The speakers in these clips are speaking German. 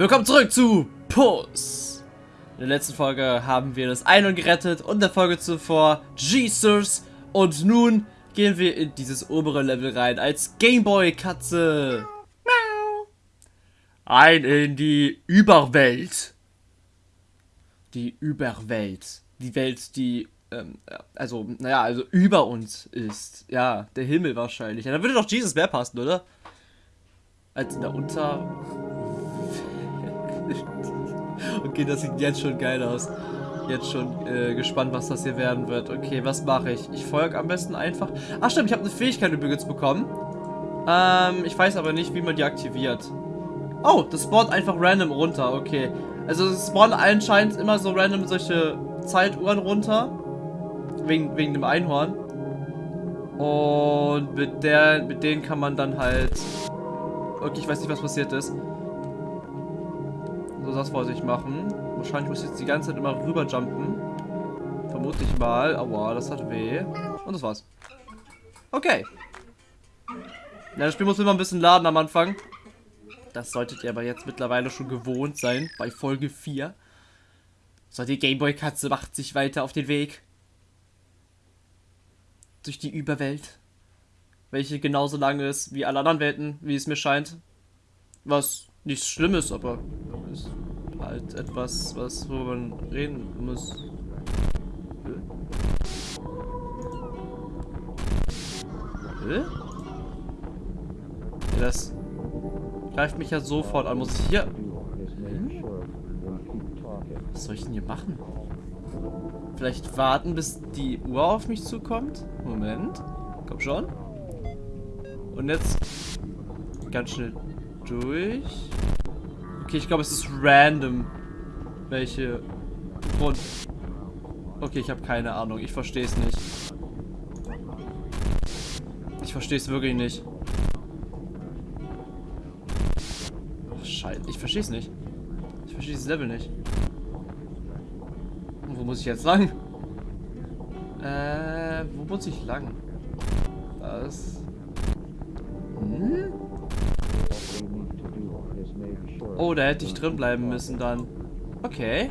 Willkommen zurück zu Puss. In der letzten Folge haben wir das Einhorn gerettet und der Folge zuvor Jesus. Und nun gehen wir in dieses obere Level rein als Gameboy-Katze. Ein in die Überwelt. Die Überwelt. Die Welt, die, ähm, also, naja, also über uns ist. Ja, der Himmel wahrscheinlich. Ja, da würde doch Jesus mehr passen, oder? Als in der Unter... okay, das sieht jetzt schon geil aus. Jetzt schon äh, gespannt, was das hier werden wird. Okay, was mache ich? Ich folge am besten einfach. Ach stimmt, ich habe eine Fähigkeit übrigens bekommen. Ähm, ich weiß aber nicht, wie man die aktiviert. Oh, das spawnt einfach random runter. Okay. Also es spawnen anscheinend immer so random solche Zeituhren runter. Wegen, wegen dem Einhorn. Und mit, der, mit denen kann man dann halt... Okay, ich weiß nicht, was passiert ist. So, das wollte machen. Wahrscheinlich muss ich jetzt die ganze Zeit immer rüber jumpen. Vermute ich mal. Aua, das hat weh. Und das war's. Okay. Ja, das Spiel muss immer ein bisschen laden am Anfang. Das solltet ihr aber jetzt mittlerweile schon gewohnt sein. Bei Folge 4. So, die Gameboy-Katze macht sich weiter auf den Weg. Durch die Überwelt. Welche genauso lang ist wie alle anderen Welten, wie es mir scheint. Was nichts Schlimmes, aber halt etwas, was worüber man reden muss. Hä? Ja, das greift mich ja sofort an. Muss ich hier... Hm? Was soll ich denn hier machen? Vielleicht warten, bis die Uhr auf mich zukommt? Moment. Komm schon. Und jetzt ganz schnell durch. Okay, ich glaube, es ist random, welche Grund. Okay, ich habe keine Ahnung. Ich verstehe es nicht. Ich verstehe es wirklich nicht. Ach, scheiße. Ich verstehe es nicht. Ich verstehe dieses Level nicht. Und wo muss ich jetzt lang? Äh, wo muss ich lang? Das... Oh, da hätte ich drin bleiben müssen dann. Okay.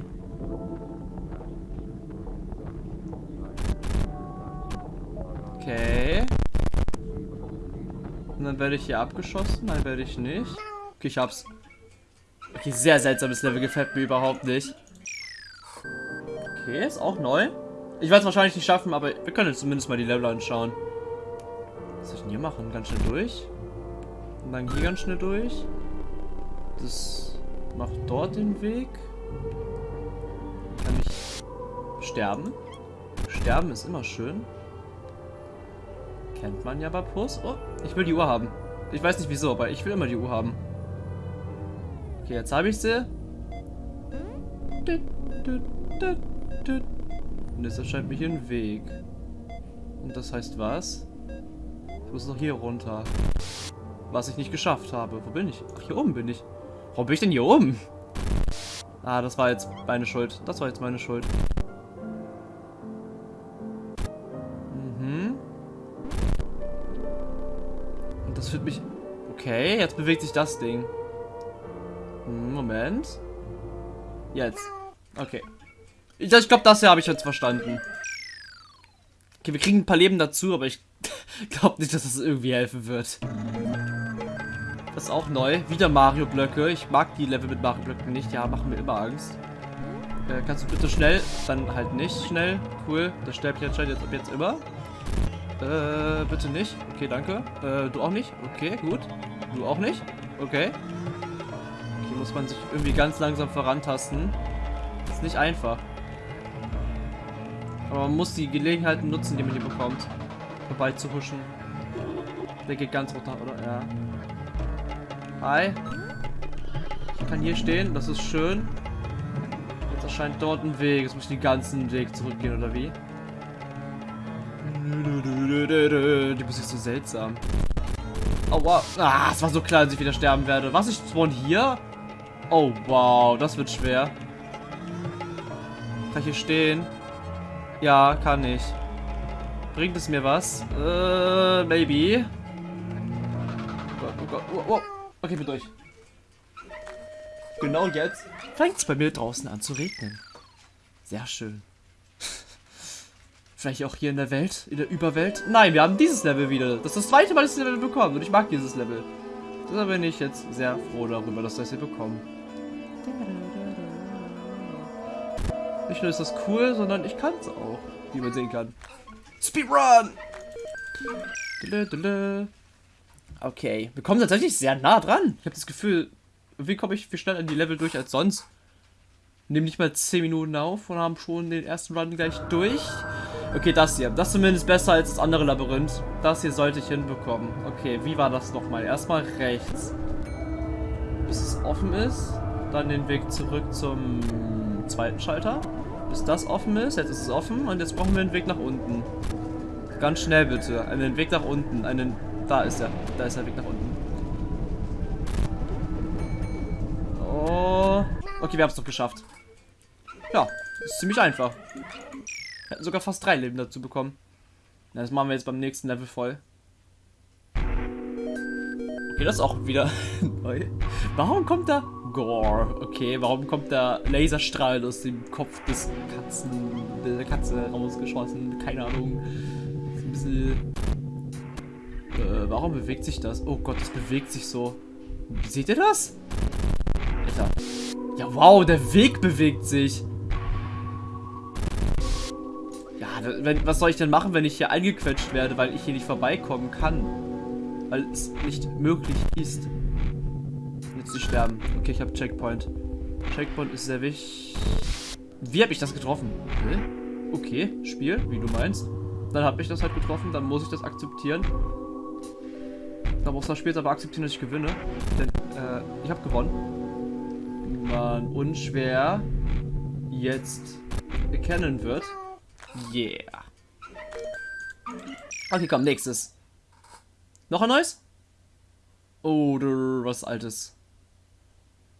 Okay. Und dann werde ich hier abgeschossen. Nein, werde ich nicht. Okay, ich hab's. Okay, sehr seltsames Level. Gefällt mir überhaupt nicht. Okay, ist auch neu. Ich werde es wahrscheinlich nicht schaffen, aber wir können jetzt zumindest mal die Level anschauen. Was soll ich denn hier machen? Ganz schnell durch. Und dann hier ganz schnell durch. Das macht dort den Weg. Kann ich sterben? Sterben ist immer schön. Kennt man ja bei Puss. Oh, ich will die Uhr haben. Ich weiß nicht wieso, aber ich will immer die Uhr haben. Okay, jetzt habe ich sie. Und das erscheint mir hier ein Weg. Und das heißt was? Ich muss noch hier runter. Was ich nicht geschafft habe. Wo bin ich? Ach, hier oben bin ich. Warum bin ich denn hier oben? Ah, das war jetzt meine Schuld. Das war jetzt meine Schuld. Mhm. Und das führt mich... Okay, jetzt bewegt sich das Ding. Hm, Moment. Jetzt. Okay. Ich, glaube, das hier habe ich jetzt verstanden. Okay, wir kriegen ein paar Leben dazu, aber ich glaube nicht, dass das irgendwie helfen wird. Ist auch neu. Wieder Mario-Blöcke. Ich mag die Level mit Mario-Blöcken nicht. Ja, machen mir immer Angst. Äh, kannst du bitte schnell? Dann halt nicht schnell. Cool. Das sterbe ich anscheinend jetzt ab jetzt immer. Äh, bitte nicht. Okay, danke. Äh, du auch nicht? Okay, gut. Du auch nicht? Okay. Hier muss man sich irgendwie ganz langsam vorantasten. Ist nicht einfach. Aber man muss die Gelegenheiten nutzen, die man hier bekommt. Vorbei zu huschen. Der geht ganz runter, oder? Ja. Hi. Ich kann hier stehen, das ist schön. Jetzt erscheint dort ein Weg. Jetzt muss ich den ganzen Weg zurückgehen, oder wie? Die Musik ist so seltsam. Aua. Ah, es war so klar, dass ich wieder sterben werde. Was, ich spawn hier? Oh, wow, das wird schwer. Kann ich hier stehen? Ja, kann ich. Bringt es mir was? Äh, maybe. Oh Gott, oh Gott, oh, oh. Okay, bin durch. genau jetzt fängt es bei mir draußen an zu regnen. Sehr schön. Vielleicht auch hier in der Welt, in der Überwelt. Nein, wir haben dieses Level wieder. Das ist das zweite Mal, dass wir das Level bekommen. Und ich mag dieses Level. Deshalb bin ich jetzt sehr froh darüber, dass wir das hier bekommen. Nicht nur ist das cool, sondern ich kann es auch, wie man sehen kann. Speedrun! Okay, wir kommen tatsächlich sehr nah dran. Ich habe das Gefühl, wie komme ich viel schneller in die Level durch als sonst? Nehmen nicht mal 10 Minuten auf und haben schon den ersten Run gleich durch. Okay, das hier. Das ist zumindest besser als das andere Labyrinth. Das hier sollte ich hinbekommen. Okay, wie war das nochmal? Erstmal rechts. Bis es offen ist. Dann den Weg zurück zum zweiten Schalter. Bis das offen ist. Jetzt ist es offen. Und jetzt brauchen wir einen Weg nach unten. Ganz schnell bitte. Einen Weg nach unten. Einen... Da ist er. Da ist der Weg nach unten. Oh. Okay, wir haben es doch geschafft. Ja, ist ziemlich einfach. Wir hätten sogar fast drei Leben dazu bekommen. Das machen wir jetzt beim nächsten Level voll. Okay, das ist auch wieder neu. Warum kommt da Gore? Okay, warum kommt da Laserstrahl aus dem Kopf des Katzen, der Katze rausgeschossen? Keine Ahnung. Ein bisschen... Äh, warum bewegt sich das? Oh Gott, das bewegt sich so. Seht ihr das? Alter. Ja, wow, der Weg bewegt sich. wenn, was soll ich denn machen, wenn ich hier eingequetscht werde, weil ich hier nicht vorbeikommen kann? Weil es nicht möglich ist. Jetzt zu sterben. Okay, ich habe Checkpoint. Checkpoint ist sehr wichtig. Wie habe ich das getroffen? Okay, Spiel, wie du meinst. Dann habe ich das halt getroffen, dann muss ich das akzeptieren. Dann muss das später aber akzeptieren, dass ich gewinne. Denn, äh, ich habe gewonnen. Wie man unschwer jetzt erkennen wird. Yeah. Okay, komm, nächstes. Noch ein neues? Oder was altes?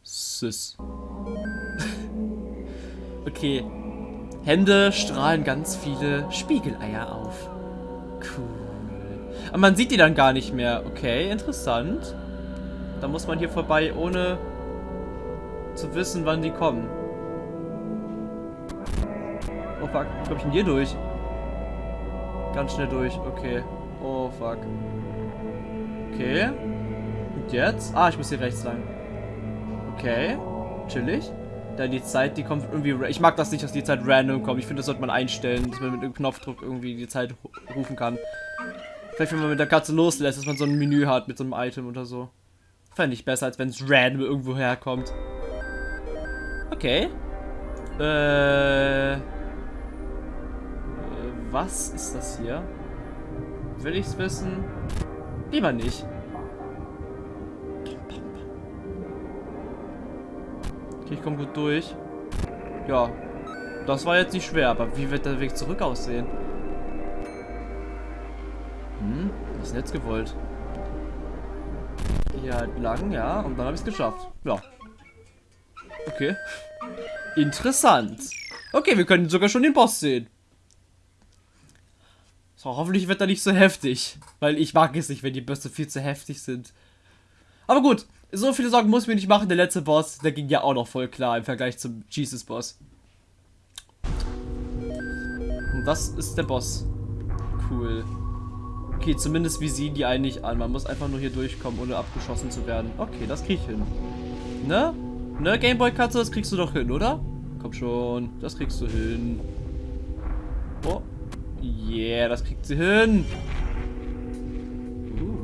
Sis. okay. Hände strahlen ganz viele Spiegeleier auf. Aber man sieht die dann gar nicht mehr. Okay, interessant. Da muss man hier vorbei, ohne zu wissen, wann die kommen. Oh fuck, wie komme ich denn hier durch? Ganz schnell durch, okay. Oh fuck. Okay. Und jetzt? Ah, ich muss hier rechts lang. Okay. Chillig. Dann die Zeit, die kommt irgendwie... Ich mag das nicht, dass die Zeit random kommt. Ich finde, das sollte man einstellen, dass man mit einem Knopfdruck irgendwie die Zeit rufen kann. Vielleicht, wenn man mit der Katze loslässt, dass man so ein Menü hat mit so einem Item oder so. Fände ich besser, als wenn es random irgendwo herkommt. Okay. Äh... Was ist das hier? Will ich's wissen? Lieber nicht. Okay, ich komme gut durch. Ja. Das war jetzt nicht schwer, aber wie wird der Weg zurück aussehen? Ist jetzt gewollt. Hier halt lang, ja, und dann habe ich es geschafft. Ja. Okay. Interessant. Okay, wir können sogar schon den Boss sehen. So, hoffentlich wird er nicht so heftig. Weil ich mag es nicht, wenn die Bösse viel zu heftig sind. Aber gut, so viele Sorgen muss ich mir nicht machen. Der letzte Boss, der ging ja auch noch voll klar im Vergleich zum Jesus-Boss. Und das ist der Boss. Cool. Okay, zumindest wie sehen die eigentlich an. Man muss einfach nur hier durchkommen, ohne abgeschossen zu werden. Okay, das krieg ich hin. Ne? Ne, Gameboy-Katze, das kriegst du doch hin, oder? Komm schon, das kriegst du hin. Oh, Yeah, das kriegt sie hin. Uh.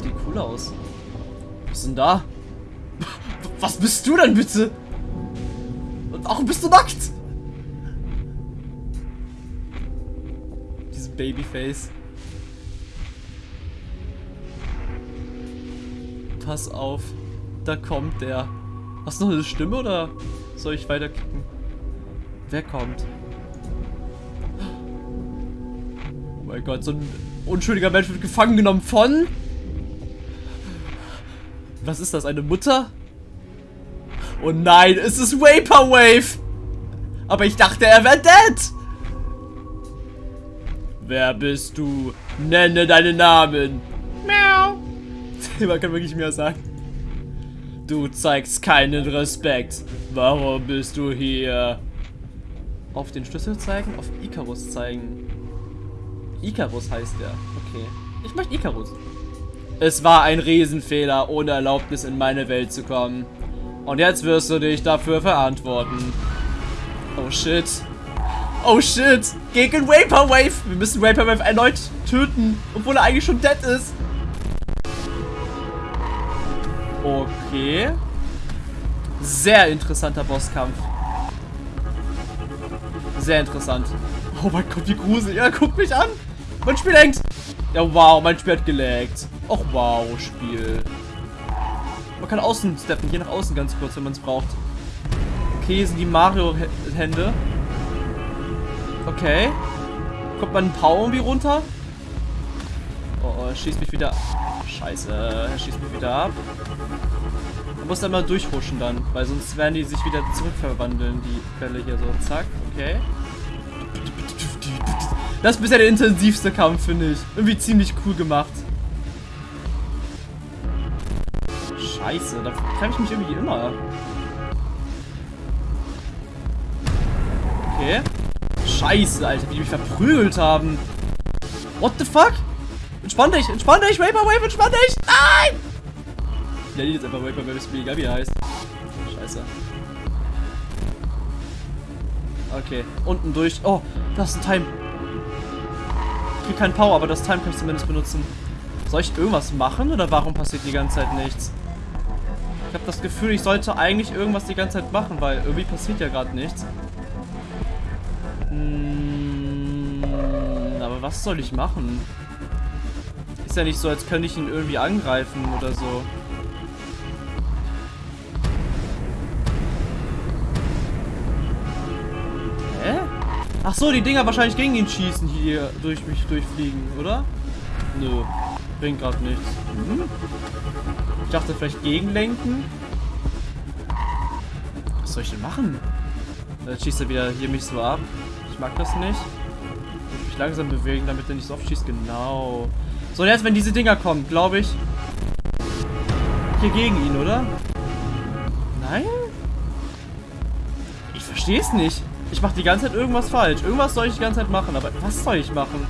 Sieht cool aus. Was ist denn da? Was bist du denn bitte? Und warum bist du nackt? Babyface. Pass auf. Da kommt der. Hast du noch eine Stimme oder soll ich weiterklicken? Wer kommt? Oh mein Gott, so ein unschuldiger Mensch wird gefangen genommen von... Was ist das, eine Mutter? Oh nein, es ist Vaporwave! Aber ich dachte, er wäre dead! Wer bist du? Nenne deinen Namen. Miau. Man kann wirklich mehr sagen. Du zeigst keinen Respekt. Warum bist du hier? Auf den Schlüssel zeigen? Auf Icarus zeigen. Icarus heißt der. Okay. Ich möchte Icarus. Es war ein Riesenfehler, ohne Erlaubnis in meine Welt zu kommen. Und jetzt wirst du dich dafür verantworten. Oh shit. Oh shit. Gegen Vaporwave. Wir müssen Vaporwave erneut töten, obwohl er eigentlich schon dead ist. Okay. Sehr interessanter Bosskampf. Sehr interessant. Oh mein Gott, wie gruselig. Ja, guck mich an. Mein Spiel hängt. Ja, wow, mein Spiel hat gelaggt. Och, wow, Spiel. Man kann außen steppen, hier nach außen ganz kurz, wenn man es braucht. Okay, sind die Mario-Hände. Okay. Kommt man ein Pau irgendwie runter? Oh, oh, er schießt mich wieder. Scheiße, er schießt mich wieder ab. Man muss dann mal durchhuschen dann, weil sonst werden die sich wieder zurückverwandeln, die Bälle hier so. Zack, okay. Das ist bisher der intensivste Kampf, finde ich. Irgendwie ziemlich cool gemacht. Scheiße, da treffe ich mich irgendwie immer. Okay. Scheiße, Alter, wie die mich verprügelt haben. What the fuck? Entspann dich, entspann dich, Vaporwave, entspann dich! Nein! Ich nenne jetzt einfach Vaporwave, ist mir egal, wie er heißt. Scheiße. Okay, unten durch. Oh, das ist ein Time. Ich krieg keinen Power, aber das Time kann ich zumindest benutzen. Soll ich irgendwas machen oder warum passiert die ganze Zeit nichts? Ich habe das Gefühl, ich sollte eigentlich irgendwas die ganze Zeit machen, weil irgendwie passiert ja gerade nichts. Hm, aber was soll ich machen? Ist ja nicht so, als könnte ich ihn irgendwie angreifen oder so. Hä? Ach so, die Dinger wahrscheinlich gegen ihn schießen, die hier durch mich durchfliegen, oder? Nö, bringt gerade nichts. Mhm. Ich dachte vielleicht gegenlenken. Was soll ich denn machen? Jetzt schießt er wieder hier mich so ab. Ich mag das nicht. Ich muss mich langsam bewegen, damit er nicht so oft schießt. Genau. So, jetzt, wenn diese Dinger kommen, glaube ich. Hier gegen ihn, oder? Nein? Ich verstehe es nicht. Ich mache die ganze Zeit irgendwas falsch. Irgendwas soll ich die ganze Zeit machen, aber was soll ich machen?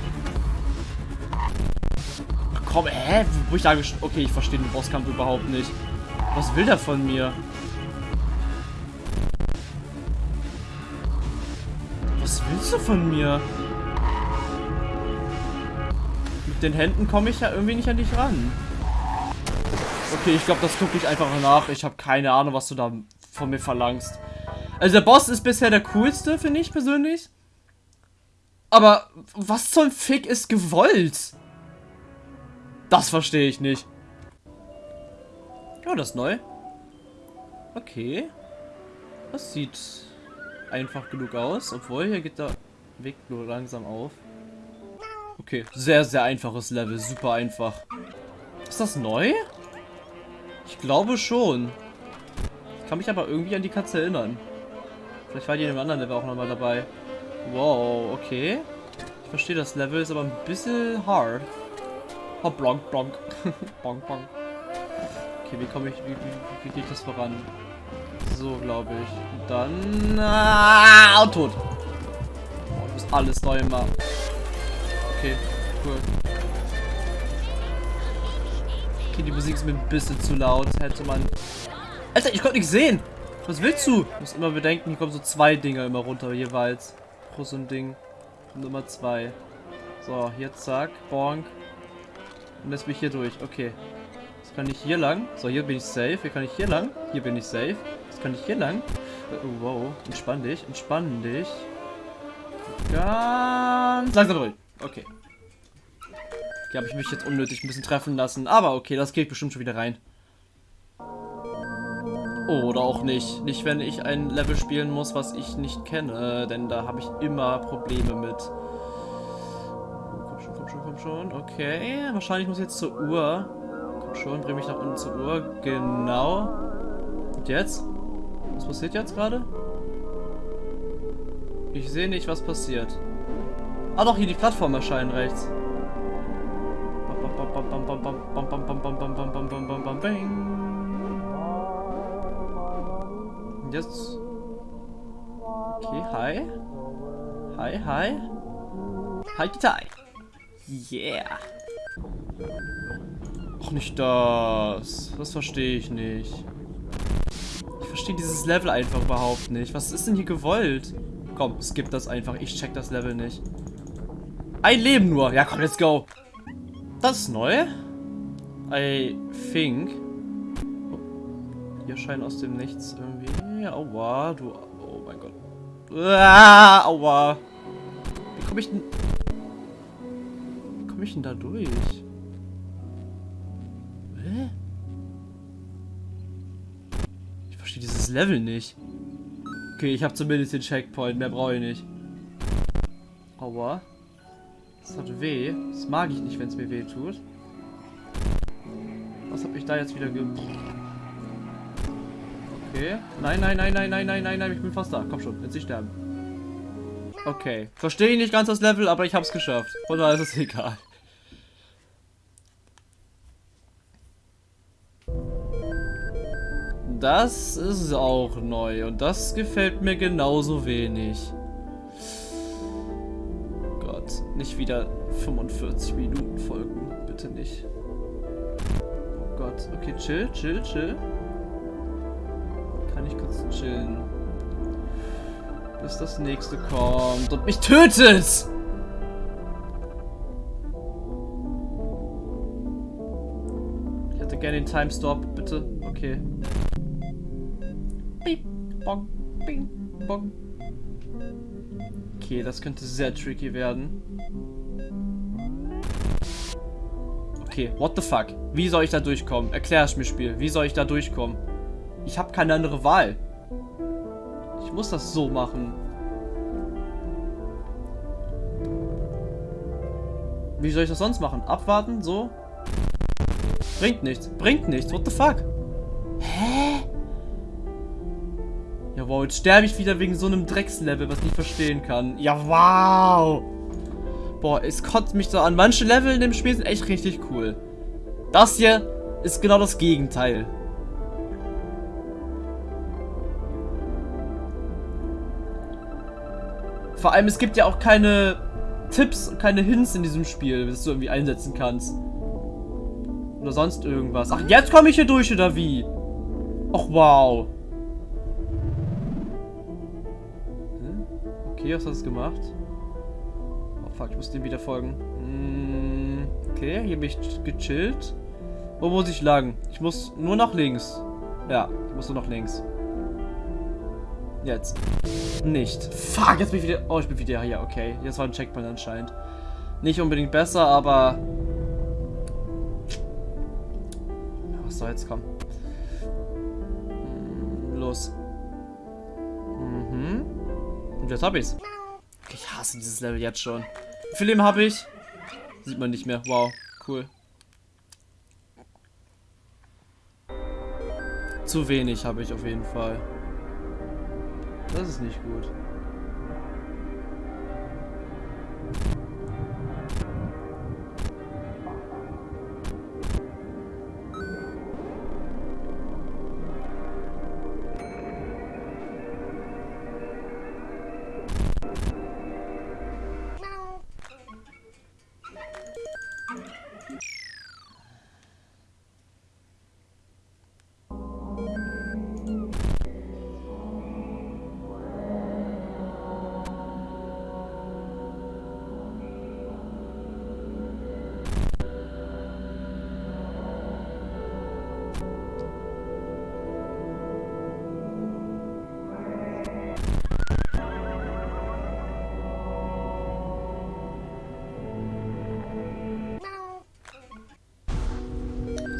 Ach komm, hä? Wo ich da Okay, ich verstehe den Bosskampf überhaupt nicht. Was will der von mir? Du von mir? den Händen komme ich ja irgendwie nicht an dich ran. Okay, ich glaube, das gucke ich einfach nach. Ich habe keine Ahnung, was du da von mir verlangst. Also der Boss ist bisher der coolste, finde ich persönlich. Aber was zum Fick ist gewollt? Das verstehe ich nicht. Ja, das ist neu. Okay. Das sieht einfach genug aus. Obwohl, hier geht der Weg nur langsam auf. Okay, sehr, sehr einfaches Level. Super einfach. Ist das neu? Ich glaube schon. Ich kann mich aber irgendwie an die Katze erinnern. Vielleicht war die in einem anderen Level auch nochmal dabei. Wow, okay. Ich verstehe, das Level ist aber ein bisschen hard. Oh, blonk, blonk. bonk, bonk. Okay, wie komme ich, wie, wie, wie geht das voran? So, glaube ich. Und dann... Ah, und tot. Oh, ich muss alles neu machen. Okay, cool. Okay, die Musik ist mir ein bisschen zu laut. Hätte man... Alter, ich konnte nicht sehen. Was willst du? Du musst immer bedenken, hier kommen so zwei Dinger immer runter jeweils. Pro so ein Ding. Nummer zwei. So, hier zack, bonk. Und jetzt bin ich hier durch. Okay. Jetzt kann ich hier lang. So, hier bin ich safe. Hier kann ich hier lang. Hier bin ich safe. Kann ich hier lang. Oh, wow. Entspann dich. Entspann dich. Ganz langsam durch. Okay. Hier habe ich mich jetzt unnötig ein bisschen treffen lassen. Aber okay, das geht bestimmt schon wieder rein. Oder auch nicht. Nicht, wenn ich ein Level spielen muss, was ich nicht kenne. Denn da habe ich immer Probleme mit. Komm schon, komm schon, komm schon. Okay. Wahrscheinlich muss ich jetzt zur Uhr. Komm schon, bring mich nach unten zur Uhr. Genau. Und jetzt? Was passiert jetzt gerade? Ich sehe nicht, was passiert. Ah doch, hier die Plattform erscheinen rechts. Jetzt. Okay, hi. Hi, hi. Hi, Gitai. Yeah. Ach, nicht das. Das verstehe ich nicht. Verstehe dieses Level einfach überhaupt nicht. Was ist denn hier gewollt? Komm, skip das einfach. Ich check das Level nicht. Ein Leben nur. Ja, komm, let's go. Das ist neu. I think. Hier scheint aus dem Nichts irgendwie. Aua, du. Oh mein Gott. Ah, aua. Wie komme ich denn. Wie komme ich denn da durch? Dieses Level nicht. Okay, ich habe zumindest den Checkpoint. Mehr brauche ich nicht. Aua. Das hat weh. Das mag ich nicht, wenn es mir weh tut. Was habe ich da jetzt wieder ge... Okay. Nein, nein, nein, nein, nein, nein, nein, nein, ich bin fast da. Komm schon, jetzt nicht sterben. Okay. Verstehe ich nicht ganz das Level, aber ich habe es geschafft. Von daher ist es egal. Das ist auch neu und das gefällt mir genauso wenig. Gott, nicht wieder 45 Minuten folgen. Bitte nicht. Oh Gott. Okay, chill, chill, chill. Kann ich kurz chillen. Bis das nächste kommt und mich tötet! Ich hätte gerne den Time-Stop, bitte. Okay. Bing, bong, bing, bong. Okay, das könnte sehr tricky werden. Okay, what the fuck? Wie soll ich da durchkommen? Erklär es mir, Spiel. Wie soll ich da durchkommen? Ich habe keine andere Wahl. Ich muss das so machen. Wie soll ich das sonst machen? Abwarten? So? Bringt nichts. Bringt nichts. What the fuck? Ja, wow, jetzt sterbe ich wieder wegen so einem Dreckslevel, was ich nicht verstehen kann. Ja, wow. Boah, es kotzt mich so an. Manche Level in dem Spiel sind echt richtig cool. Das hier ist genau das Gegenteil. Vor allem, es gibt ja auch keine Tipps, keine Hints in diesem Spiel, das du irgendwie einsetzen kannst. Oder sonst irgendwas. Ach, jetzt komme ich hier durch, oder wie? Ach, wow. Was hast du gemacht? Oh fuck, ich muss dem wieder folgen. Mm, okay, hier bin ich gechillt. Wo muss ich lang? Ich muss nur nach links. Ja, ich muss nur nach links. Jetzt. Nicht. Fuck, jetzt bin ich wieder... Oh, ich bin wieder hier. Okay, jetzt war ein Checkpoint anscheinend. Nicht unbedingt besser, aber... Was soll jetzt kommen? Und jetzt hab ich's. Ich hasse dieses Level jetzt schon. Wie viel Leben habe ich? Sieht man nicht mehr. Wow, cool. Zu wenig habe ich auf jeden Fall. Das ist nicht gut.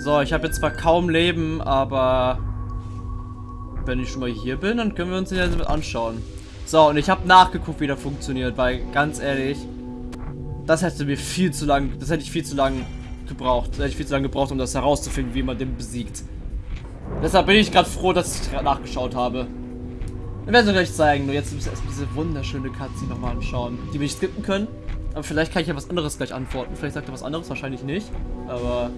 So, ich habe jetzt zwar kaum Leben, aber wenn ich schon mal hier bin, dann können wir uns den jetzt anschauen. So, und ich habe nachgeguckt, wie der funktioniert, weil ganz ehrlich, das hätte mir viel zu lang, das hätte ich viel zu lang gebraucht. Das hätte ich viel zu lange gebraucht, um das herauszufinden, wie man den besiegt. Deshalb bin ich gerade froh, dass ich nachgeschaut habe. Wir werden es gleich zeigen, nur jetzt müssen wir erstmal diese wunderschöne Cutscene nochmal anschauen, die wir nicht skippen können. Aber vielleicht kann ich ja was anderes gleich antworten. Vielleicht sagt er was anderes, wahrscheinlich nicht. Aber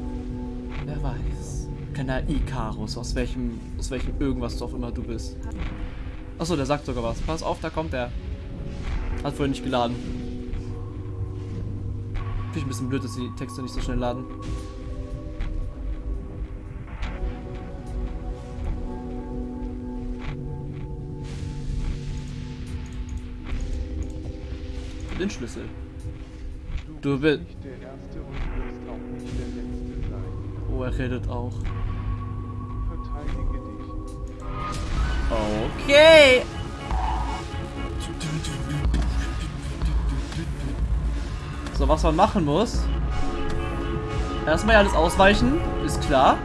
Wer weiß. Kleiner Icarus, aus welchem, aus welchem irgendwas du auch immer du bist. Achso, der sagt sogar was. Pass auf, da kommt er. Hat vorhin nicht geladen. Finde ich ein bisschen blöd, dass die Texte nicht so schnell laden. Den Schlüssel. Du willst. Oh, er redet auch. Verteidige dich. Okay. So, was man machen muss. Erstmal alles ausweichen, ist klar.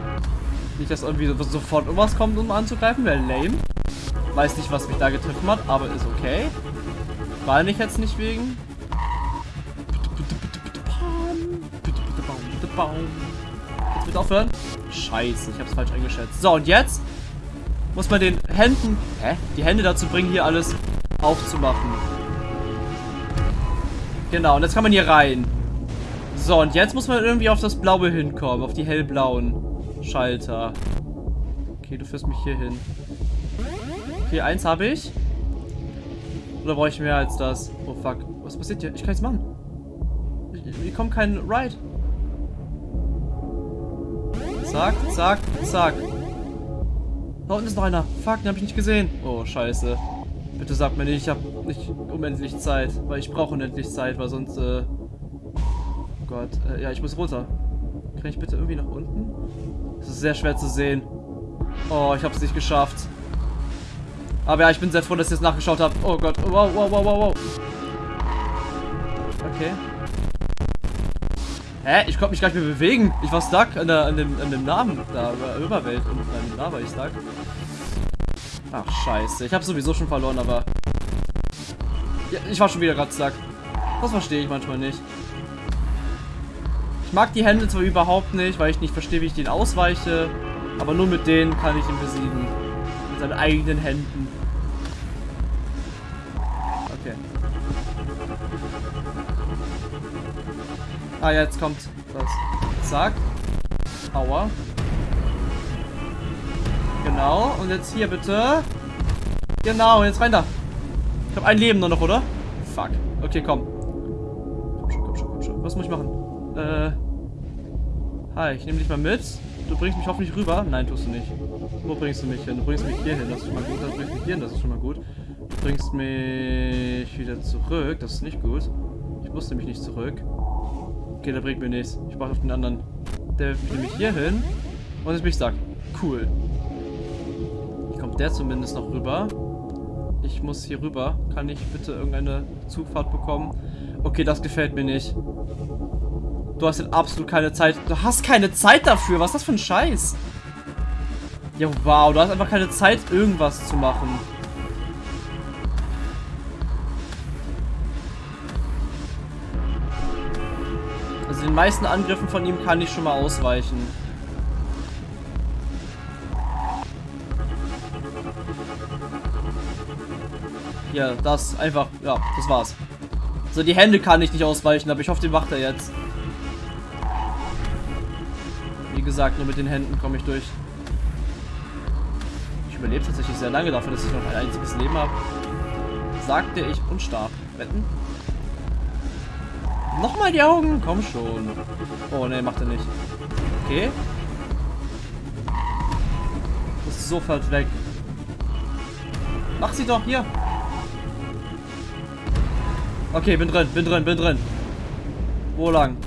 Nicht, dass irgendwie so- sofort irgendwas kommt, um anzugreifen, wäre lame. Weiß nicht, was mich da getroffen hat, aber ist okay. War nicht jetzt nicht wegen. Jetzt bitte aufhören. Scheiße, ich hab's falsch eingeschätzt. So, und jetzt muss man den Händen, hä? Die Hände dazu bringen, hier alles aufzumachen. Genau, und jetzt kann man hier rein. So, und jetzt muss man irgendwie auf das Blaue hinkommen, auf die hellblauen Schalter. Okay, du führst mich hier hin. Okay, eins habe ich. Oder brauche ich mehr als das? Oh fuck, was passiert hier? Ich kann nichts machen. Hier kommt kein Ride. Zack, zack, zack. Da unten ist noch einer. Fuck, den habe ich nicht gesehen. Oh, scheiße. Bitte sag mir nicht, ich habe nicht unendlich Zeit. Weil ich brauche unendlich Zeit, weil sonst, äh... Oh Gott. Äh, ja, ich muss runter. Kann ich bitte irgendwie nach unten? Das ist sehr schwer zu sehen. Oh, ich habe es nicht geschafft. Aber ja, ich bin sehr froh, dass ich es nachgeschaut habe. Oh Gott. Wow, wow, wow, wow, wow. Okay. Hä? Ich konnte mich gar nicht mehr bewegen. Ich war stuck an, der, an, dem, an dem Namen da, über Überwelt. Und dem Namen war ich stuck. Ach, scheiße. Ich habe sowieso schon verloren, aber... Ja, ich war schon wieder gerade stuck. Das verstehe ich manchmal nicht. Ich mag die Hände zwar überhaupt nicht, weil ich nicht verstehe, wie ich den ausweiche. Aber nur mit denen kann ich ihn besiegen. Mit seinen eigenen Händen. Ah, jetzt kommt das. Zack. Aua. Genau. Und jetzt hier bitte. Genau, jetzt rein da. Ich habe ein Leben nur noch, oder? Fuck. Okay, komm. Komm schon, komm schon, komm schon. Was muss ich machen? Äh. Hi, ich nehme dich mal mit. Du bringst mich hoffentlich rüber. Nein, tust du nicht. Wo bringst du mich hin? Du bringst mich hier hin, das ist schon mal gut. Du bringst mich hier hin, das ist schon mal gut. Du bringst mich wieder zurück, das ist nicht gut. Ich muss nämlich nicht zurück. Okay, der bringt mir nichts. Ich warte auf den anderen. Der bringt mich hier hin. Und jetzt bin ich stuck. Cool. Hier kommt der zumindest noch rüber. Ich muss hier rüber. Kann ich bitte irgendeine Zugfahrt bekommen? Okay, das gefällt mir nicht. Du hast jetzt absolut keine Zeit. Du hast keine Zeit dafür. Was ist das für ein Scheiß? Ja, wow. Du hast einfach keine Zeit, irgendwas zu machen. Den meisten Angriffen von ihm kann ich schon mal ausweichen. Ja, das einfach, ja, das war's. So, die Hände kann ich nicht ausweichen, aber ich hoffe, den macht er jetzt. Wie gesagt, nur mit den Händen komme ich durch. Ich überlebe tatsächlich sehr lange dafür, dass ich noch ein einziges Leben habe. Sagte ich und starb. Wetten? Nochmal die Augen? Komm schon. Oh, ne, macht er nicht. Okay. Ist sofort weg. Mach sie doch, hier. Okay, bin drin, bin drin, bin drin. Wo lang?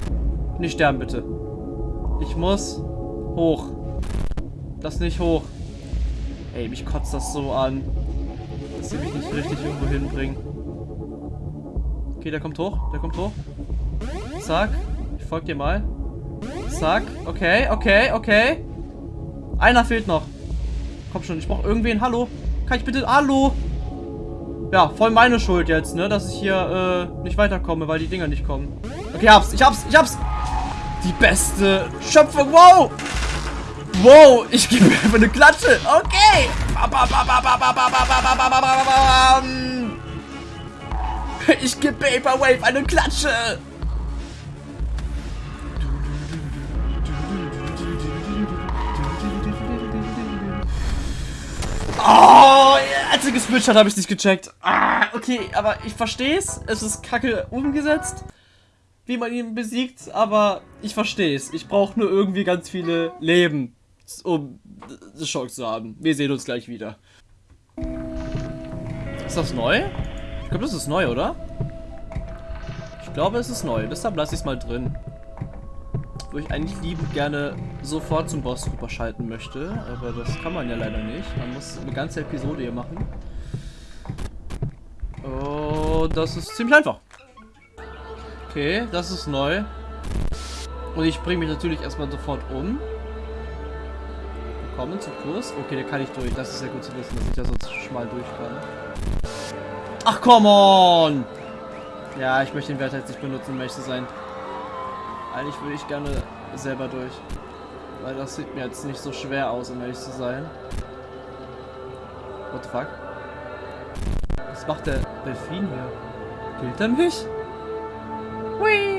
Nicht sterben, bitte. Ich muss hoch. Das nicht hoch. Ey, mich kotzt das so an. Dass sie mich nicht richtig irgendwo hinbringen. Okay, der kommt hoch. Der kommt hoch. Zack. Ich folge dir mal. Zack. Okay, okay, okay. Einer fehlt noch. Komm schon, ich brauche irgendwen. Hallo. Kann ich bitte... Hallo. Ja, voll meine Schuld jetzt, ne? Dass ich hier äh, nicht weiterkomme, weil die Dinger nicht kommen. Okay, hab's. Ich hab's. Ich hab's. Die beste Schöpfung. Wow. Wow. Ich gebe mir einfach eine Klatsche. Okay. Ich gebe Vaporwave eine Klatsche. Als er geswitcht hat, habe ich nicht gecheckt. Ah, okay, aber ich verstehe es. Es ist kacke umgesetzt, wie man ihn besiegt, aber ich verstehe es. Ich brauche nur irgendwie ganz viele Leben, um die Chance zu haben. Wir sehen uns gleich wieder. Ist das neu? Ich glaube, das ist neu, oder? Ich glaube, es ist neu. Deshalb lasse ich es mal drin. Wo ich eigentlich liebend gerne sofort zum Boss rüberschalten möchte. Aber das kann man ja leider nicht. Man muss eine ganze Episode hier machen. Oh, das ist ziemlich einfach. Okay, das ist neu. Und ich bringe mich natürlich erstmal sofort um. Willkommen zum Kurs. Okay, der kann ich durch. Das ist sehr gut zu wissen, dass ich da sonst schmal durch kann. Ach, come on! Ja, ich möchte den Wert jetzt nicht benutzen, zu sein. Eigentlich würde ich gerne selber durch. Weil das sieht mir jetzt nicht so schwer aus, um ehrlich zu sein. What the fuck? Was macht der Delfin hier? Killt er mich? Hui!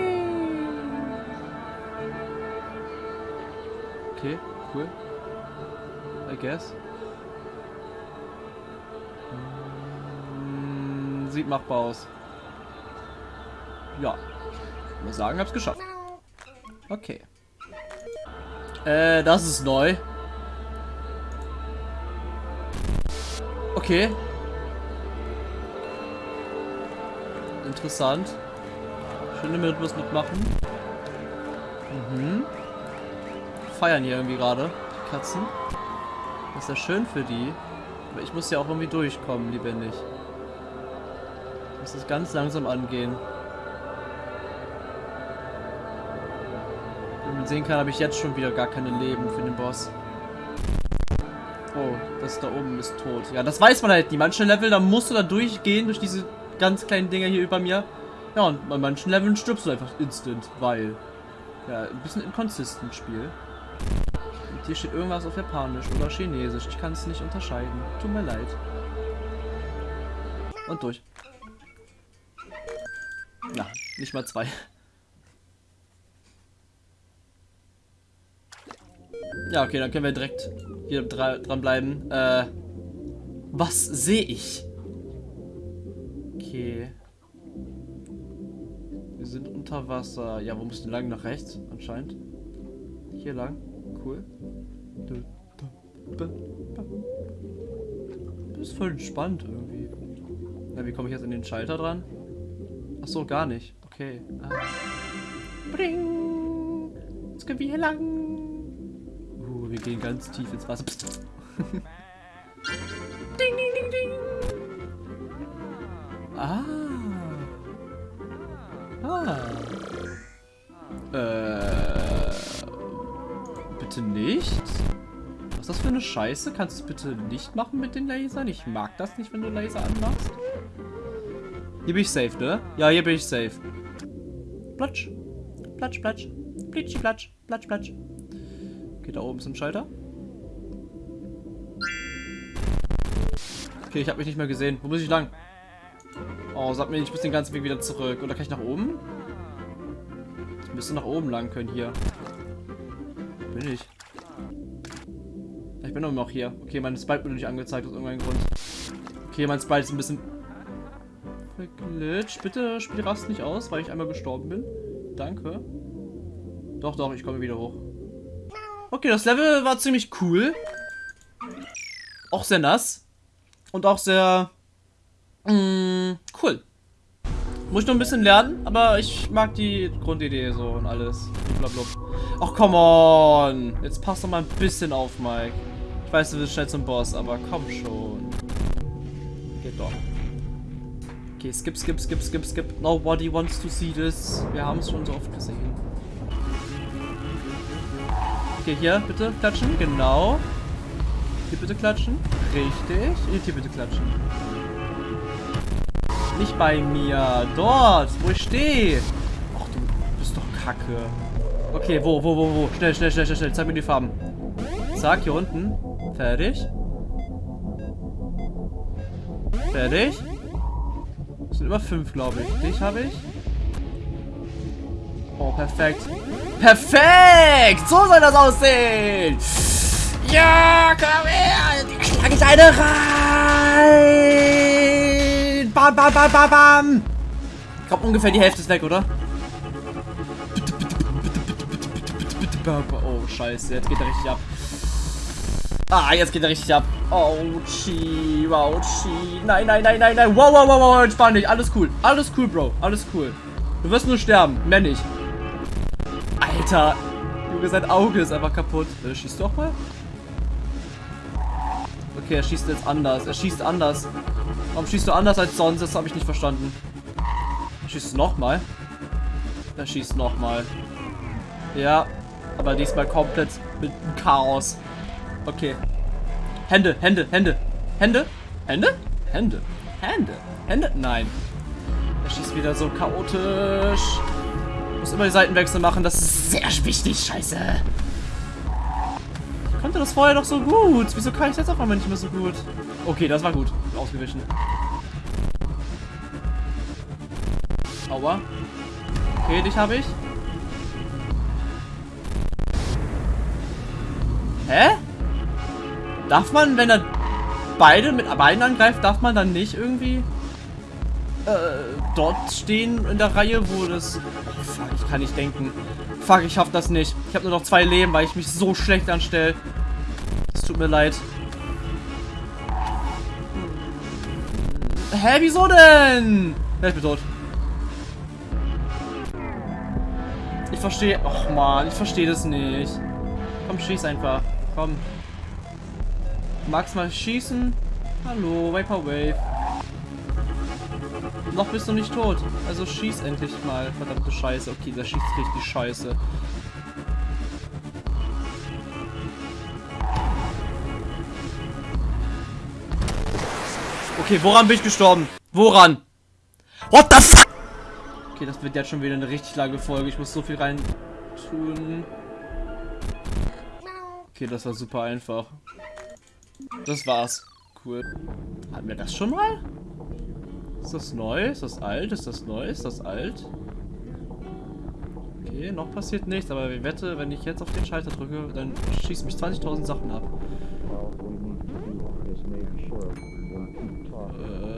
Okay, cool. I guess. Hm, sieht machbar aus. Ja. Ich muss sagen, hab's geschafft. Okay. Äh, das ist neu. Okay. Interessant. Schöne Rhythmus mitmachen. Mhm. Feiern hier irgendwie gerade. Die Katzen. Das ist ja schön für die. Aber ich muss ja auch irgendwie durchkommen, lebendig. Ich muss das ganz langsam angehen. Sehen kann, habe ich jetzt schon wieder gar keine Leben für den Boss. Oh, das da oben ist tot. Ja, das weiß man halt nie. Manche Level, da musst du da durchgehen, durch diese ganz kleinen Dinger hier über mir. Ja, und bei manchen Leveln stirbst du einfach instant, weil... Ja, ein bisschen inconsistent Spiel. Und hier steht irgendwas auf Japanisch oder Chinesisch. Ich kann es nicht unterscheiden. Tut mir leid. Und durch. Na, nicht mal zwei. Ja, okay, dann können wir direkt hier dranbleiben. Äh, was sehe ich? Okay. Wir sind unter Wasser. Ja, wo müssen wir lang? Nach rechts, anscheinend. Hier lang. Cool. Das ist voll entspannt irgendwie. Na, wie komme ich jetzt in den Schalter dran? Ach so, gar nicht. Okay. Ah. Bring! Jetzt können wir hier lang. Wir gehen ganz tief ins Wasser. ding, ding, ding, ding. Ah. Ah. Äh. Bitte nicht? Was ist das für eine Scheiße? Kannst du es bitte nicht machen mit den Lasern? Ich mag das nicht, wenn du Laser anmachst. Hier bin ich safe, ne? Ja, hier bin ich safe. Platsch. Platsch, platsch. Plitschi, platsch. Platsch, platsch. Okay, da oben ist ein Schalter. Okay, ich habe mich nicht mehr gesehen. Wo muss ich lang? Oh, sag mir, ich muss den ganzen Weg wieder zurück. Oder kann ich nach oben? Ich müsste nach oben lang können hier. Bin ich? Ich bin noch hier. Okay, mein Spike wurde nicht angezeigt aus irgendeinem Grund. Okay, mein Spike ist ein bisschen verglitscht. Bitte spiel Rast nicht aus, weil ich einmal gestorben bin. Danke. Doch, doch, ich komme wieder hoch. Okay, das Level war ziemlich cool. Auch sehr nass. Und auch sehr... Mh, mm, cool. Muss ich noch ein bisschen lernen, aber ich mag die Grundidee so und alles. Blablabla. Ach, come on. Jetzt passt doch mal ein bisschen auf, Mike. Ich weiß, du willst schnell zum Boss, aber komm schon. Geht doch. Okay, skip, skip, skip, skip, skip. Nobody wants to see this. Wir haben es schon so oft gesehen. Okay, hier bitte klatschen. Genau. Hier bitte klatschen. Richtig. Hier bitte klatschen. Nicht bei mir. Dort, wo ich stehe. Ach, du bist doch kacke. Okay, wo, wo, wo, wo? Schnell, schnell, schnell, schnell. Zeig mir die Farben. Zack, hier unten. Fertig. Fertig. Das sind immer fünf, glaube ich. Dich habe ich. Oh, perfekt. Perfekt! So soll das aussehen! Ja, komm her! Die schlage ich eine rein! Bam, bam, bam, bam, bam! Ich glaube, ungefähr die Hälfte ist weg, oder? Oh, scheiße. Jetzt geht er richtig ab. Ah, jetzt geht er richtig ab. Ouchie, ouchie. Nein, nein, nein, nein, nein. Wow, wow, wow, wow. Entspann dich. Alles cool. Alles cool, Bro. Alles cool. Du wirst nur sterben. Mehr nicht. Alter. Junge, sein Auge ist einfach kaputt. Äh, schießt du auch mal? Okay, er schießt jetzt anders. Er schießt anders. Warum schießt du anders als sonst? Das habe ich nicht verstanden. Er schießt nochmal. Er schießt nochmal. Ja, aber diesmal komplett mit Chaos. Okay. Hände, Hände, Hände. Hände? Hände? Hände. Hände. Hände? Nein. Er schießt wieder so chaotisch. Muss immer die Seitenwechsel machen. Das ist sehr wichtig. Scheiße. Ich konnte das vorher doch so gut. Wieso kann ich das auf einmal nicht mehr so gut? Okay, das war gut. Ausgewichen. Aua. Okay, dich habe ich. Hä? Darf man, wenn er beide mit beiden angreift, darf man dann nicht irgendwie äh, dort stehen in der Reihe, wo das... Fuck, ich kann nicht denken. Fuck, ich schaff das nicht. Ich habe nur noch zwei Leben, weil ich mich so schlecht anstelle. Es tut mir leid. Hä, wieso denn? Ja, ich bin tot. Ich verstehe... Och man, ich verstehe das nicht. Komm, schieß einfach. Komm. Magst mal schießen? Hallo, Vaporwave. Noch bist du nicht tot. Also schieß endlich mal. Verdammte Scheiße. Okay, der schießt richtig scheiße. Okay, woran bin ich gestorben? Woran? What the fuck? Okay, das wird jetzt schon wieder eine richtig lange Folge. Ich muss so viel rein tun. Okay, das war super einfach. Das war's. Cool. Hatten wir das schon mal? Ist das neu? Ist das alt? Ist das neu? Ist das alt? Okay, noch passiert nichts, aber ich wette, wenn ich jetzt auf den Schalter drücke, dann schießt mich 20.000 Sachen ab. Äh.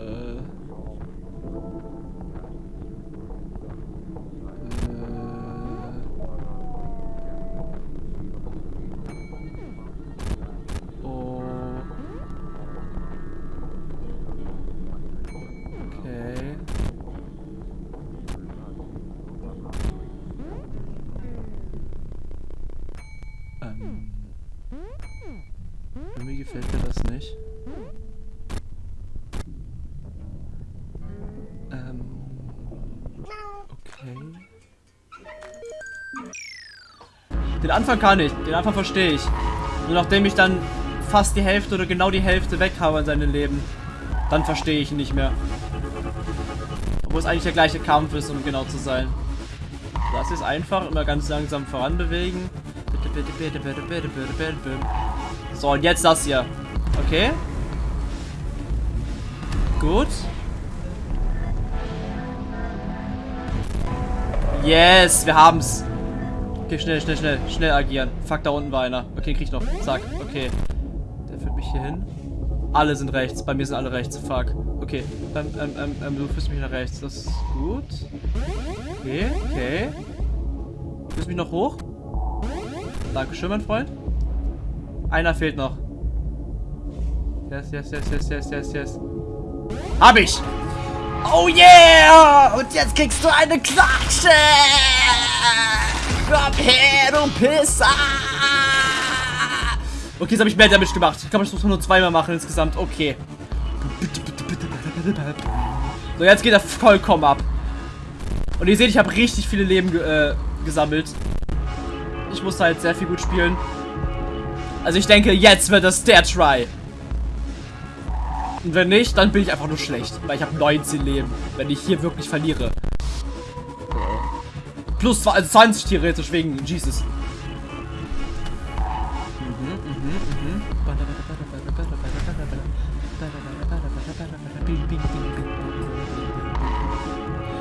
Okay. Den Anfang kann ich. Den Anfang verstehe ich. Nur nachdem ich dann fast die Hälfte oder genau die Hälfte weg habe an seinem Leben, dann verstehe ich ihn nicht mehr. Obwohl es eigentlich der gleiche Kampf ist, um genau zu sein. Das ist einfach, immer ganz langsam voranbewegen. So, und jetzt das hier. Okay. Gut. Yes, wir haben's. Okay, schnell, schnell, schnell, schnell agieren. Fuck, da unten war einer. Okay, krieg ich noch. Zack, okay. Der führt mich hier hin. Alle sind rechts. Bei mir sind alle rechts. Fuck. Okay. Ähm, ähm, ähm, ähm, du führst mich nach rechts. Das ist gut. Okay, okay. Führst mich noch hoch. Dankeschön, mein Freund. Einer fehlt noch. Yes, yes, yes, yes, yes, yes, yes. Hab ich! Oh yeah! Und jetzt kriegst du eine Klatsche! Komm her, du Pisser! Okay, jetzt habe ich mehr Damage gemacht. Ich glaube, ich muss nur zweimal machen insgesamt. Okay. So, jetzt geht er vollkommen ab. Und ihr seht, ich habe richtig viele Leben ge äh, gesammelt. Ich musste halt sehr viel gut spielen. Also ich denke, jetzt wird das der Try. Und wenn nicht, dann bin ich einfach nur schlecht. Weil ich habe 19 Leben. Wenn ich hier wirklich verliere. Plus zwei, also 20 theoretisch wegen Jesus.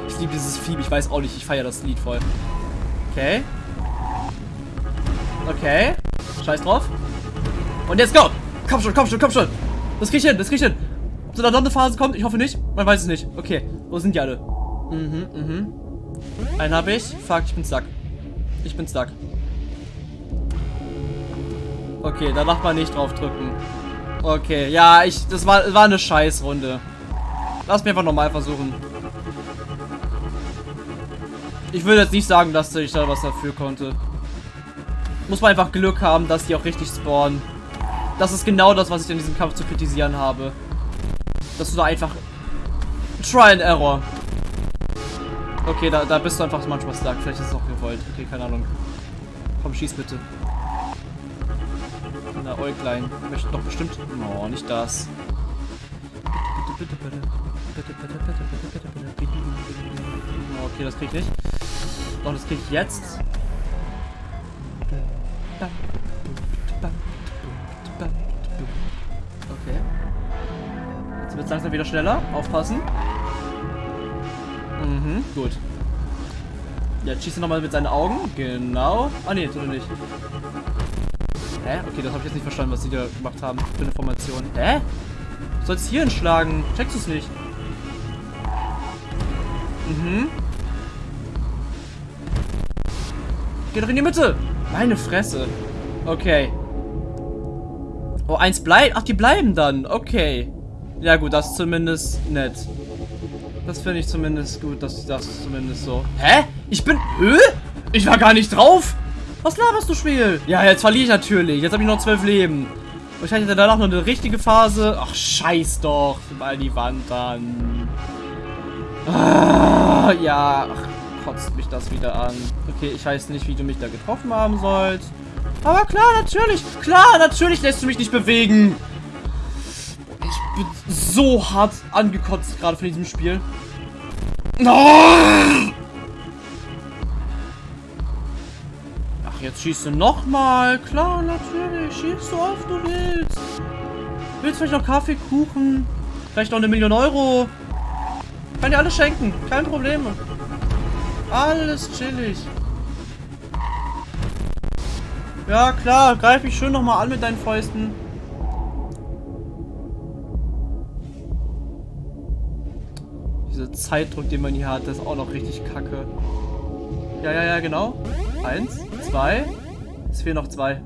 Ich liebe dieses Vieh. Ich weiß auch nicht. Ich feiere das Lied voll. Okay. Okay. Scheiß drauf. Und jetzt go. Komm schon, komm schon, komm schon. Das krieg ich hin, das krieg ich hin. So eine Sonderphase kommt? Ich hoffe nicht. Man weiß es nicht. Okay, wo sind die alle? Mhm, mhm. Einen habe ich. Fuck, ich bin stuck. Ich bin stuck. Okay, da darf man nicht drauf drücken. Okay, ja, ich, das war, war eine Scheißrunde. Lass mich einfach nochmal versuchen. Ich würde jetzt nicht sagen, dass ich da was dafür konnte. Muss man einfach Glück haben, dass die auch richtig spawnen. Das ist genau das, was ich in diesem Kampf zu kritisieren habe. Dass du da einfach... Try and Error. Okay, da, da bist du einfach manchmal stuck. Vielleicht ist es auch gewollt. Okay, keine Ahnung. Komm, schieß bitte. Na, Äuglein. Möchte doch bestimmt... Oh, nicht das. Bitte, bitte, bitte. Bitte, bitte, bitte, bitte, bitte, bitte. Okay, das krieg ich nicht. Doch, das krieg ich jetzt. Okay. Jetzt langsam wieder schneller. Aufpassen. Mhm, gut. Jetzt schießt er nochmal mit seinen Augen. Genau. Ah, nee, tut er nicht. Hä? Okay, das habe ich jetzt nicht verstanden, was sie da gemacht haben für eine Formation. Hä? Du sollst hier hinschlagen. Checkst du es nicht? Mhm. Geh doch in die Mitte. Meine Fresse. Okay. Oh, eins bleibt. Ach, die bleiben dann. Okay. Ja gut, das ist zumindest nett. Das finde ich zumindest gut, dass das zumindest so. Hä? Ich bin... Hä? Ich war gar nicht drauf. Was laberst du, Spiel? Ja, jetzt verliere ich natürlich. Jetzt habe ich noch zwölf Leben. Wahrscheinlich hat er danach noch eine richtige Phase. Ach, scheiß doch. Mal die Wand dann. Ah, ja. Ach, kotzt mich das wieder an. Okay, ich weiß nicht, wie du mich da getroffen haben sollst. Aber klar, natürlich. Klar, natürlich lässt du mich nicht bewegen. Bin so hart angekotzt gerade von diesem Spiel. Ach, jetzt schießt du nochmal. Klar, natürlich. Schießt so oft du willst. Willst vielleicht noch Kaffee, Kuchen? Vielleicht noch eine Million Euro? Kann dir alles schenken. Kein Problem. Alles chillig. Ja, klar. Greif mich schön nochmal an mit deinen Fäusten. Zeitdruck, den man hier hat, ist auch noch richtig kacke. Ja, ja, ja, genau. Eins, zwei. Es fehlen noch zwei.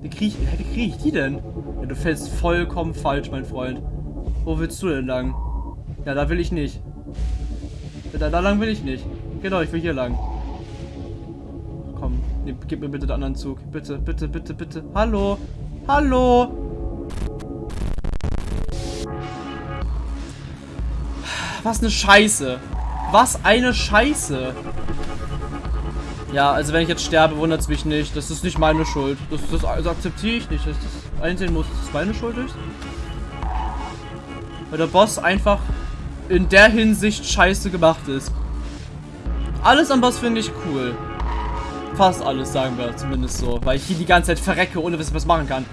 Wie kriege ich, krieg ich die denn? Ja, du fällst vollkommen falsch, mein Freund. Wo willst du denn lang? Ja, da will ich nicht. Da, da lang will ich nicht. Genau, ich will hier lang. Komm, nee, gib mir bitte den anderen Zug. Bitte, bitte, bitte, bitte. Hallo? Hallo? Was eine Scheiße. Was eine Scheiße. Ja, also wenn ich jetzt sterbe, wundert es mich nicht. Das ist nicht meine Schuld. Das, das also akzeptiere ich nicht, dass das einsehen muss, dass es meine Schuld ist. Weil der Boss einfach in der Hinsicht scheiße gemacht ist. Alles am Boss finde ich cool. Fast alles, sagen wir zumindest so. Weil ich hier die ganze Zeit verrecke, ohne dass ich was machen kann.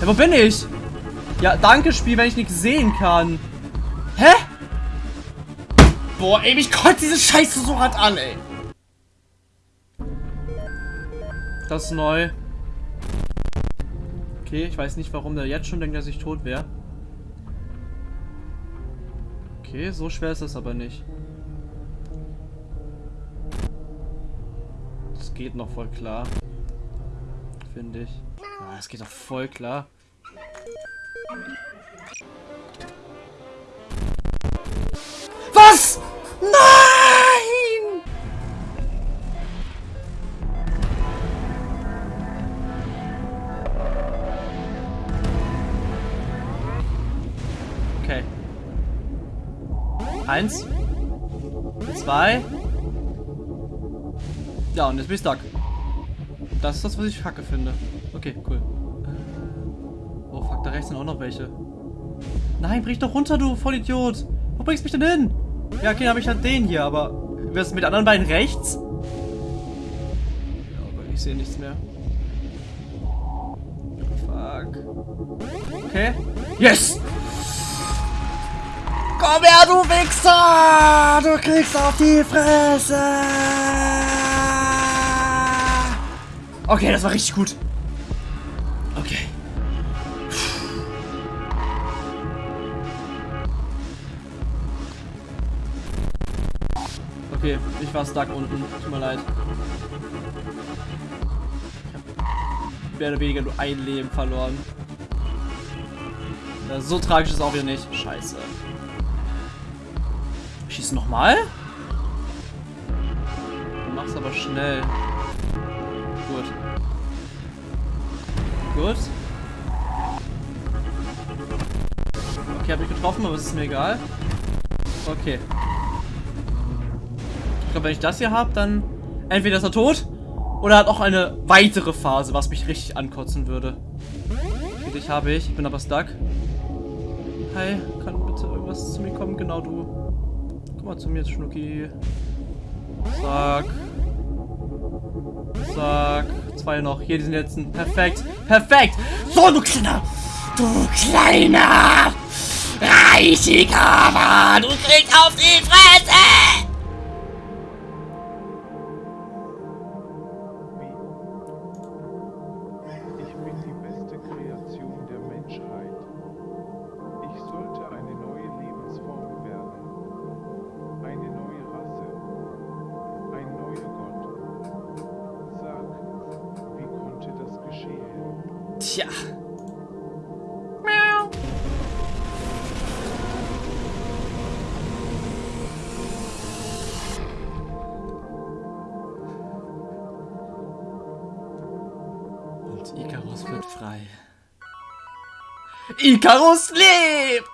Ja, wo bin ich? Ja, danke Spiel, wenn ich nichts sehen kann. Hä? Boah, ey, mich kotzt diese Scheiße so hart an, ey. Das ist neu. Okay, ich weiß nicht, warum der jetzt schon denkt, dass ich tot wäre. Okay, so schwer ist das aber nicht. Das geht noch voll klar. Finde ich. Ah, das geht doch voll klar. Was? Nein! Okay. Eins. Zwei. Ja, und jetzt bin ich stuck. Das ist das, was ich kacke finde. Okay, cool. Rechts sind auch noch welche. Nein, brich doch runter, du Vollidiot. Wo bringst du mich denn hin? Ja, okay, habe ich halt den hier, aber... Was mit anderen beiden rechts? Ja, aber ich sehe nichts mehr. Fuck. Okay. Yes! Komm her, du Wichser! Du kriegst auf die Fresse! Okay, das war richtig gut. Okay, ich war stuck unten. Tut mir leid. Ich hab mehr oder weniger nur ein Leben verloren. Ja, so tragisch ist auch wieder nicht. Scheiße. Schieß nochmal? Du machst aber schnell. Gut. Gut. Okay, hab ich getroffen, aber es ist mir egal. Okay. Glaube, wenn ich das hier habe, dann entweder ist er tot oder hat auch eine weitere Phase, was mich richtig ankotzen würde. Okay, dich habe ich. Ich bin aber stuck. Hi, kann bitte irgendwas zu mir kommen? Genau du. Komm mal zu mir, Schnucki. Zack. Zack. Zwei noch. Hier, diesen letzten. Perfekt. Perfekt. So, du kleiner. Du kleiner. Reichiger Mann. Du kriegst auf die Fresse. Tja. Und Icarus wird frei. Icarus lebt!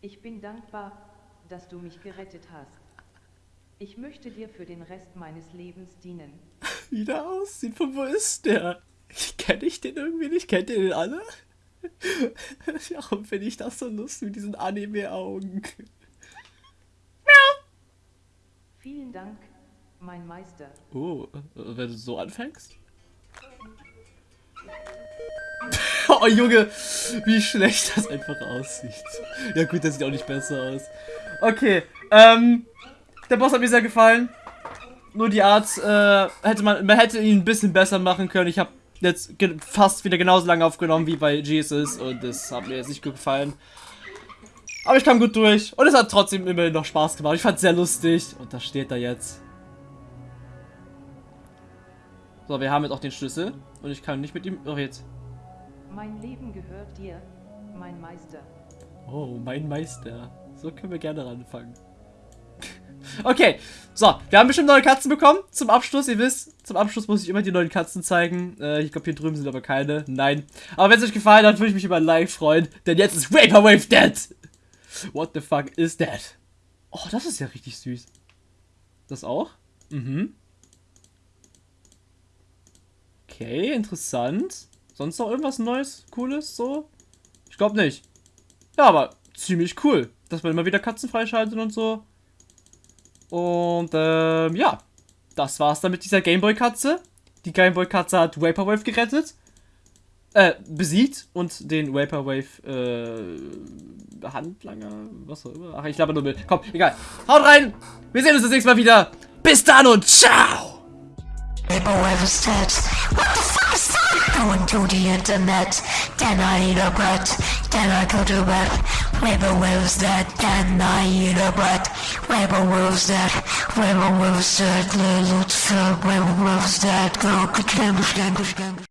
Ich bin dankbar, dass du mich gerettet hast. Ich möchte dir für den Rest meines Lebens dienen. Wie der aussieht, von wo ist der? Kenne ich den irgendwie nicht? Kennt ihr den alle? Warum finde ich das so lustig mit diesen Anime-Augen? Vielen Dank, mein Meister. Oh, wenn du so anfängst? Oh Junge, wie schlecht das einfach aussieht. Ja gut, das sieht auch nicht besser aus. Okay, ähm, der Boss hat mir sehr gefallen. Nur die Art, äh, hätte man, man hätte ihn ein bisschen besser machen können. Ich habe jetzt fast wieder genauso lange aufgenommen wie bei Jesus und das hat mir jetzt nicht gut gefallen. Aber ich kam gut durch und es hat trotzdem immerhin noch Spaß gemacht. Ich fand es sehr lustig und da steht er jetzt. So, wir haben jetzt auch den Schlüssel und ich kann nicht mit ihm. Oh, jetzt. Mein Leben gehört dir, mein Meister. Oh, mein Meister. So können wir gerne anfangen. Okay, so, wir haben bestimmt neue Katzen bekommen. Zum Abschluss, ihr wisst, zum Abschluss muss ich immer die neuen Katzen zeigen. Äh, ich glaube, hier drüben sind aber keine. Nein. Aber wenn es euch gefallen hat, würde ich mich über ein Like freuen. Denn jetzt ist Vaporwave dead. What the fuck is that? Oh, das ist ja richtig süß. Das auch? Mhm. Okay, interessant. Sonst noch irgendwas Neues, Cooles, so? Ich glaube nicht. Ja, aber ziemlich cool, dass man immer wieder Katzen freischaltet und so. Und ähm, ja, das war's dann mit dieser Gameboy-Katze. Die Gameboy-Katze hat Vaporwave gerettet. Äh, besiegt und den Vaporwave, äh, Handlanger, was auch immer. Ach, ich glaube nur mit. Komm, egal. Haut rein! Wir sehen uns das nächste Mal wieder. Bis dann und ciao! Vaporwave is dead. Going to the internet, then I eat a bread, then I go to bed. Vaporwave's dead, then I eat a bread. Vaporwave's dead, Vaporwave's dead, Little Vaporwave's dead, go, go, go, go, go, go.